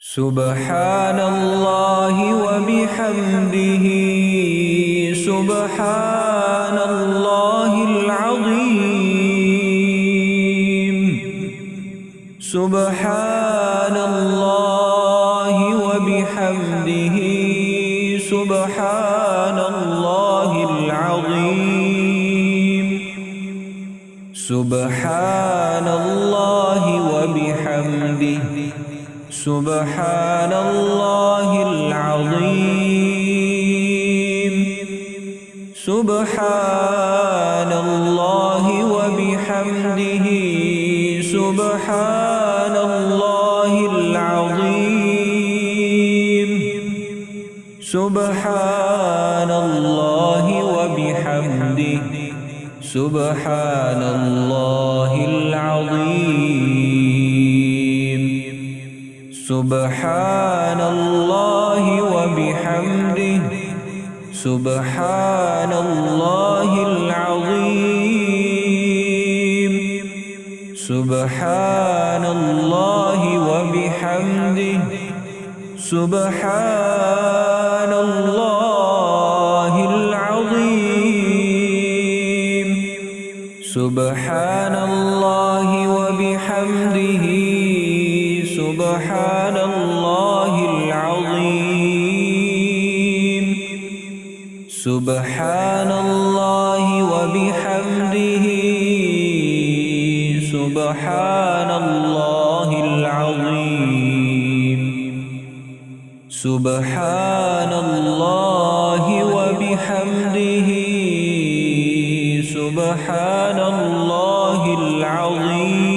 سبحان الله وبحمده سبحان الله العظيم سبحان الله وبحمده سبحان الله العظيم سبحان الله سبحان الله العظيم. سبحان الله وبحمده. سبحان الله العظيم. سبحان الله وبحمده. سبحان الله العظيم. سبحان الله وبحمده. سبحان الله العظيم. سبحان الله وبحمده. سبحان الله العظيم. سبحان الله سبحان الله وبحمده. سبحان الله العظيم. سبحان الله وبحمده. سبحان الله العظيم.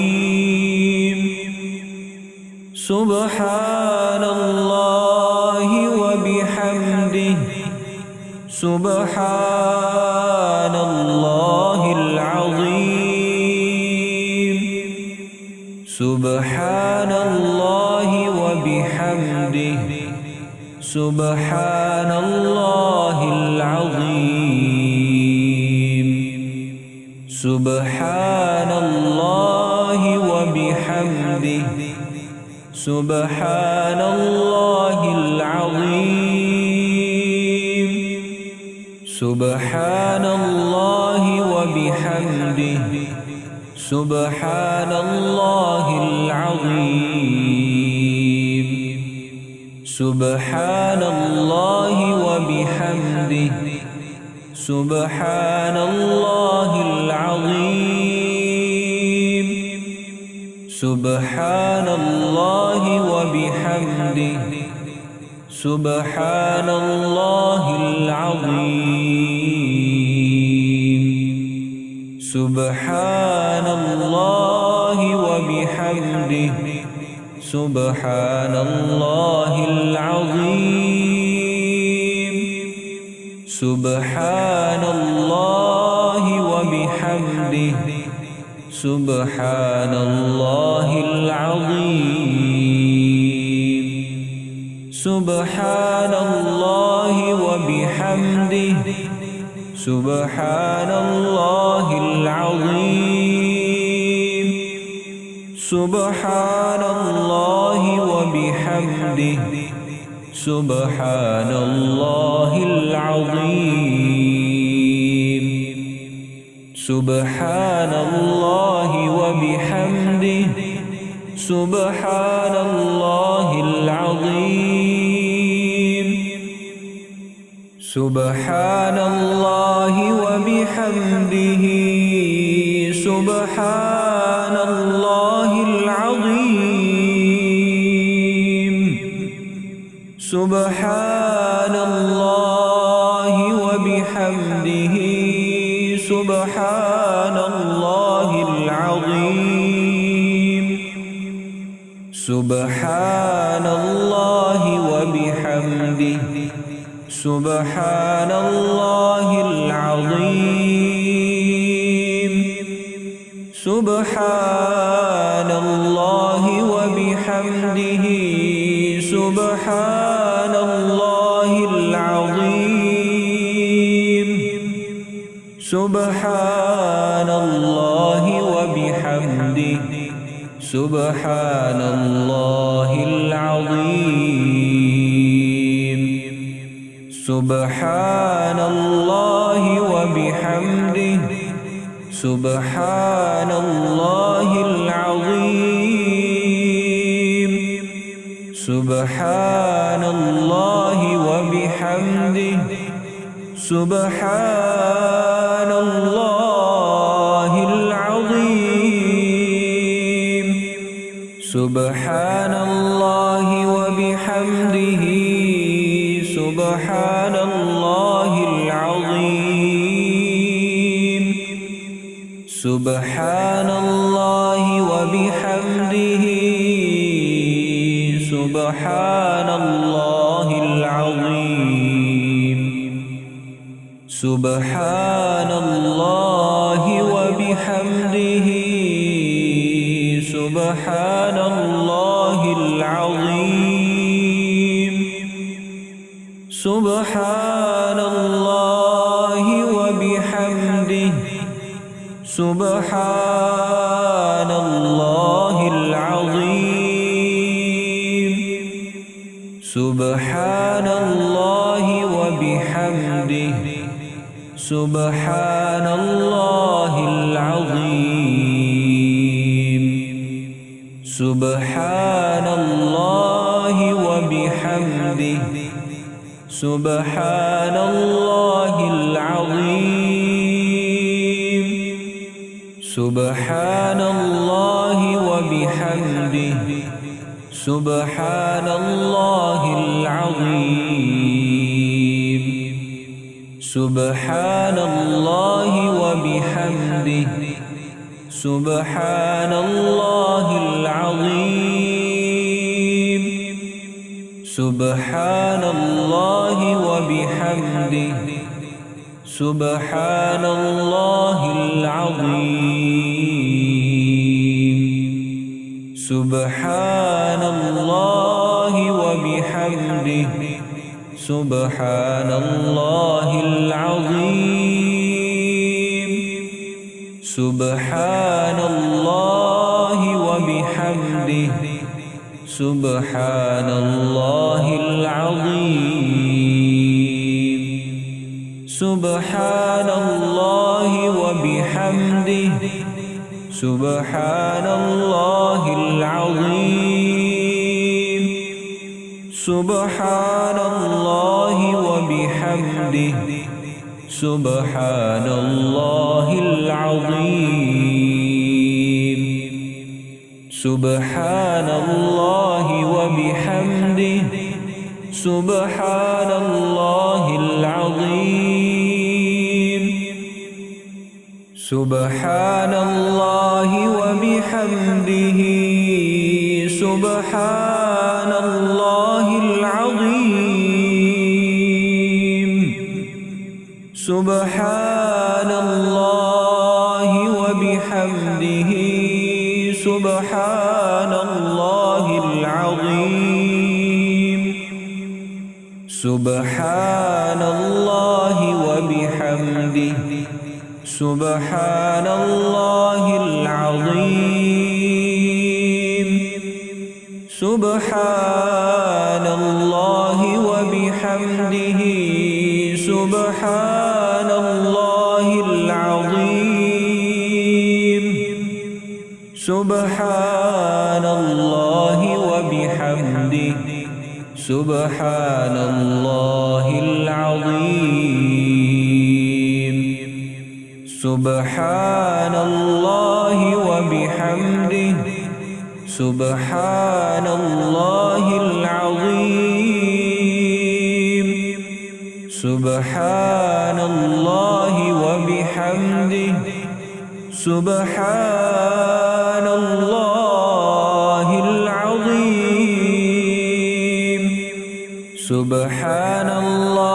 سبحان الله سبحان الله العظيم. سبحان الله وبحمده. سبحان الله العظيم. سبحان الله وبحمده. سبحان الله العظيم. سبحان الله وبحمده. سبحان الله العظيم سبحان الله وبحمده. سبحان الله العظيم سبحان الله وبحمده. سبحان الله العظيم. سبحان الله وبحمده. سبحان الله العظيم. سبحان الله وبحمده. سبحان الله العظيم. سبحان الله وبحمده. سبحان الله العظيم. سبحان الله وبحمده. سبحان الله العظيم. سبحان الله وبحمده. سبحان الله سبحان الله وبحمده سبحان الله العظيم سبحان الله وبحمده سبحان الله العظيم سبحان الله وبحمده. سبحان الله العظيم. سبحان الله وبحمده. سبحان الله العظيم. سبحان الله وبحمده. سبحان الله العظيم. سبحان الله وبحمده. سبحان الله العظيم. سبحان الله وبحمده. سبحان الله العظيم. سبحان الله وبحمده. سبحان الله وبحمده. سبحان الله العظيم. سبحان الله وبحمده. سبحان الله العظيم. سبحان سبحان الله العظيم. سبحان الله وبحمده. سبحان الله العظيم. سبحان الله وبحمده. سبحان الله العظيم. سبحان الله وبحمده. سبحان الله العظيم. سبحان الله وبحمده. سبحان الله العظيم. سبحان الله وبحمده. سبحان الله العظيم. سبحان الله وبحمده. سبحان الله العظيم. سبحان الله وبحمده. سبحان الله العظيم. سبحان الله وبحمده. سبحان الله العظيم. سبحان الله وبحمده. سبحان الله العظيم. سبحان الله وبحمده. سبحان الله العظيم. سبحان الله وبحمده. سبحان الله العظيم. سبحان الله وبحمده. سبحان الله العظيم. سبحان الله وبحمده. سبحان الله العظيم. سبحان الله وبحمده. سبحان الله العظيم. سبحان الله وبحمده. سبحان الله سبحان الله وبحمده. سبحان الله العظيم. سبحان الله وبحمده. سبحان الله العظيم. سبحان الله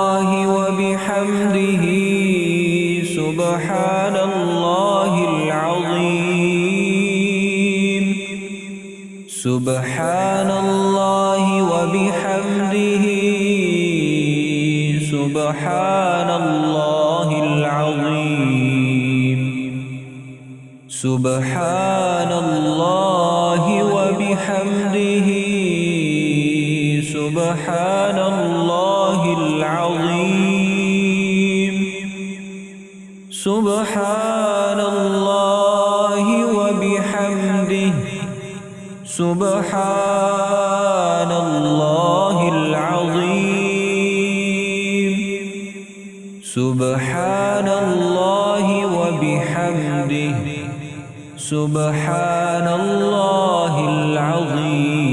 سبحان الله العظيم. سبحان الله وبحمده. سبحان الله العظيم. سبحان الله وبحمده. سبحان الله العظيم. سبحان الله وبحمده. سبحان الله العظيم. سبحان الله وبحمده. سبحان الله العظيم.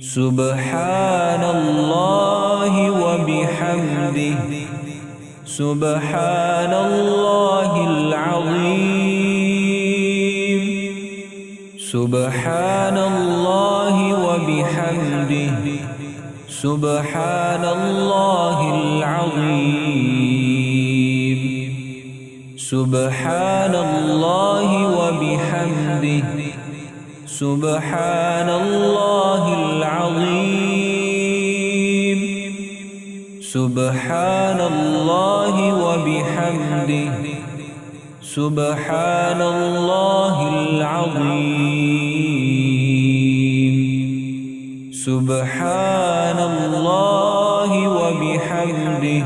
سبحان الله وبحمده. سبحان الله العظيم. سبحان الله وبحمده. سبحان الله العظيم. سبحان الله وبحمده. سبحان الله العظيم سبحان الله وبحمده. سبحان الله العظيم سبحان الله وبحمده.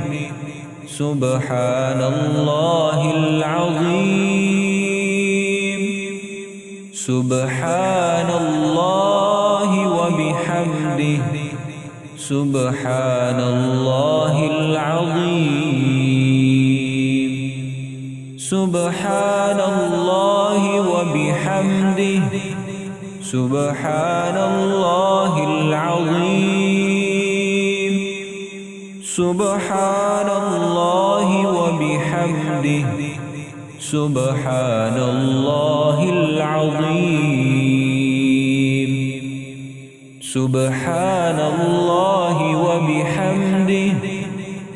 سبحان الله العظيم سبحان الله سبحان الله العظيم. سبحان الله وبحمده. سبحان الله العظيم. سبحان الله وبحمده. سبحان الله العظيم. سبحان الله وبحمده.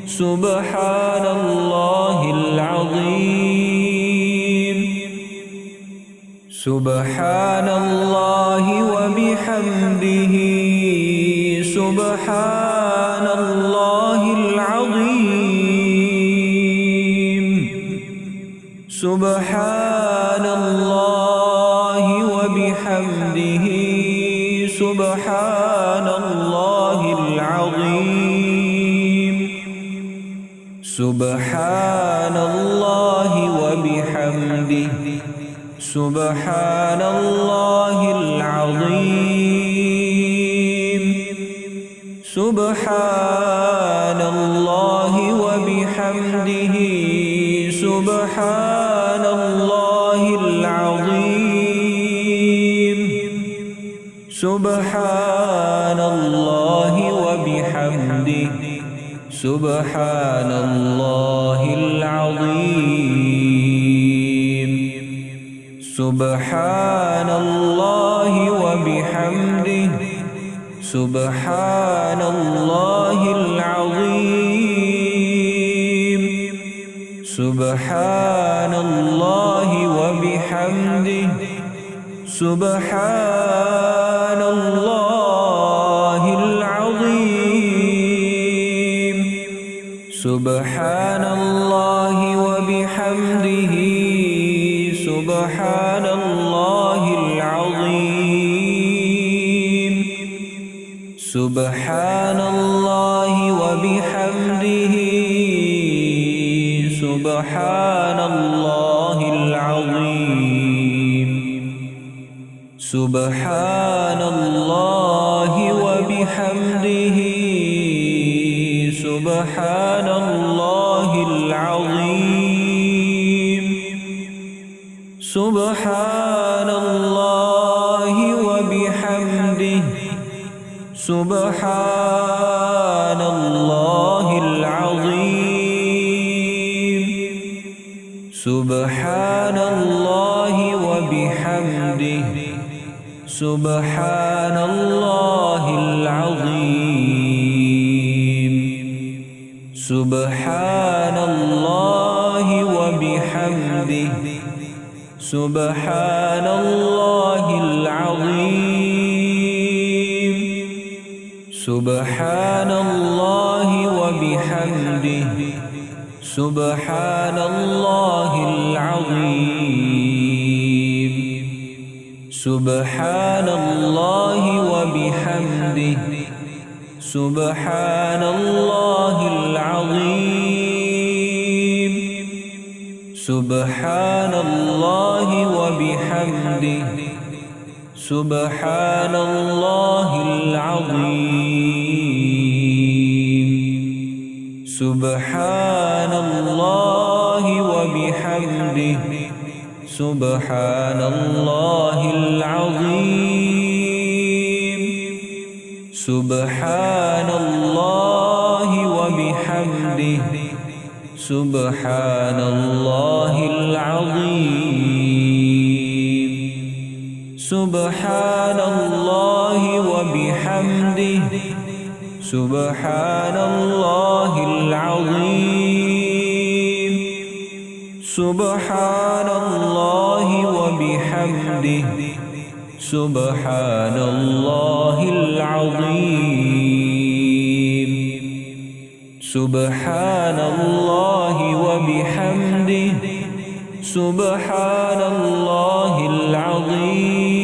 سبحان الله العظيم. سبحان الله وبحمده. سبحان الله العظيم. سبحان العظيم سبحان الله وبحمده. سبحان الله العظيم. سبحان الله وبحمده. سبحان الله العظيم. سبحان الله سبحان الله العظيم. سبحان الله وبحمده. سبحان الله العظيم. سبحان الله وبحمده. سبحان الله سبحان الله وبحمده سبحان الله العظيم. سبحان الله وبحمده سبحان الله العظيم. سبحان الله وبحمده سبحان الله العظيم. سبحان الله وبحمده. سبحان الله العظيم. سبحان الله وبحمده. سبحان الله العظيم. سبحان الله وبحمده. سبحان الله العظيم. سبحان الله وبحمده. سبحان الله العظيم. سبحان الله وبحمده. سبحان الله العظيم. سبحان الله وبحمده. سبحان الله العظيم. سبحان الله وبحمده. سبحان الله العظيم. سبحان الله وبحمده. سبحان الله العظيم. سبحان الله وبحمده. سبحان الله العظيم. سبحان الله وبحمده. سبحان الله العظيم. سبحان الله وبحمده. سبحان الله العظيم.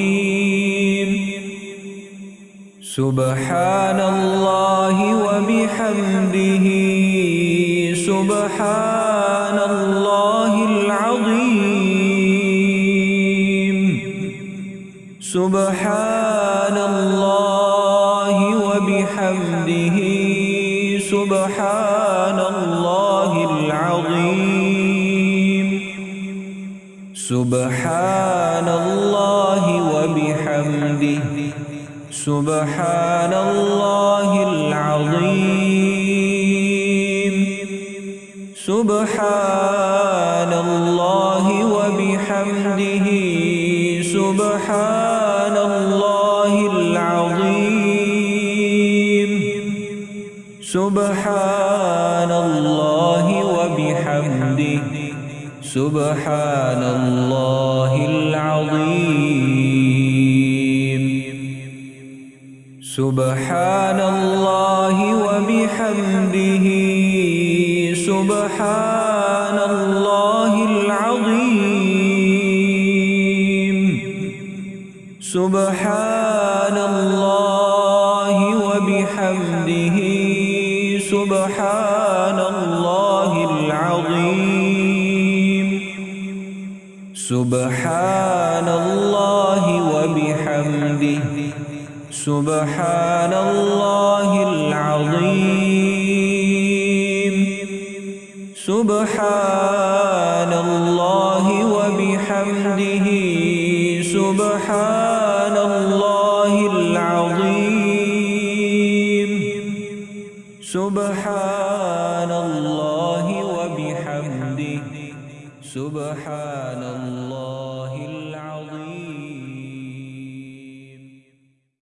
سبحان الله وبحمده. سبحان الله العظيم. سبحان الله وبحمده سبحان الله العظيم. سبحان الله وبحمده سبحان الله العظيم. سبحان الله وبحمده سبحان سبحان الله وبحمده. سبحان الله العظيم. سبحان الله وبحمده. سبحان الله العظيم. سبحان الله سبحان الله العظيم. سبحان الله وبحمده. سبحان الله العظيم. سبحان الله وبحمده. سبحان سبحان الله.